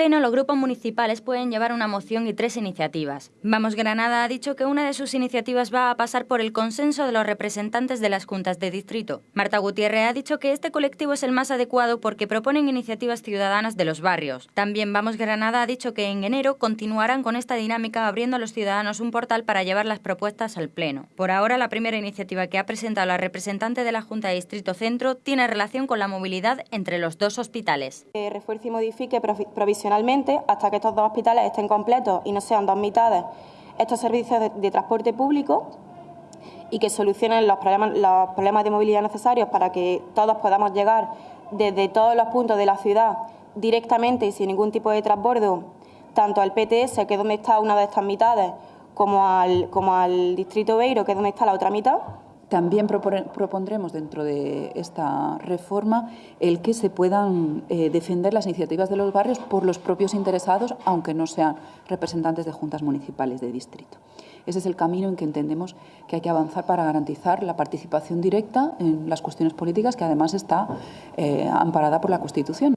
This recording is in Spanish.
Pleno, los grupos municipales pueden llevar una moción y tres iniciativas. Vamos Granada ha dicho que una de sus iniciativas va a pasar por el consenso de los representantes de las juntas de distrito. Marta Gutiérrez ha dicho que este colectivo es el más adecuado porque proponen iniciativas ciudadanas de los barrios. También Vamos Granada ha dicho que en enero continuarán con esta dinámica abriendo a los ciudadanos un portal para llevar las propuestas al Pleno. Por ahora, la primera iniciativa que ha presentado la representante de la Junta de Distrito Centro tiene relación con la movilidad entre los dos hospitales. Refuerce y modifique provisionalmente hasta que estos dos hospitales estén completos y no sean dos mitades estos servicios de, transporte público y que solucionen los problemas, los problemas de movilidad necesarios para que todos podamos llegar desde todos los puntos de la ciudad directamente y sin ningún tipo de transbordo, tanto al PTS, que es donde está una de estas mitades, como al, como al Distrito Beiro, que es donde está la otra mitad. También propondremos dentro de esta reforma el que se puedan eh, defender las iniciativas de los barrios por los propios interesados, aunque no sean representantes de juntas municipales de distrito. Ese es el camino en que entendemos que hay que avanzar para garantizar la participación directa en las cuestiones políticas, que además está eh, amparada por la Constitución.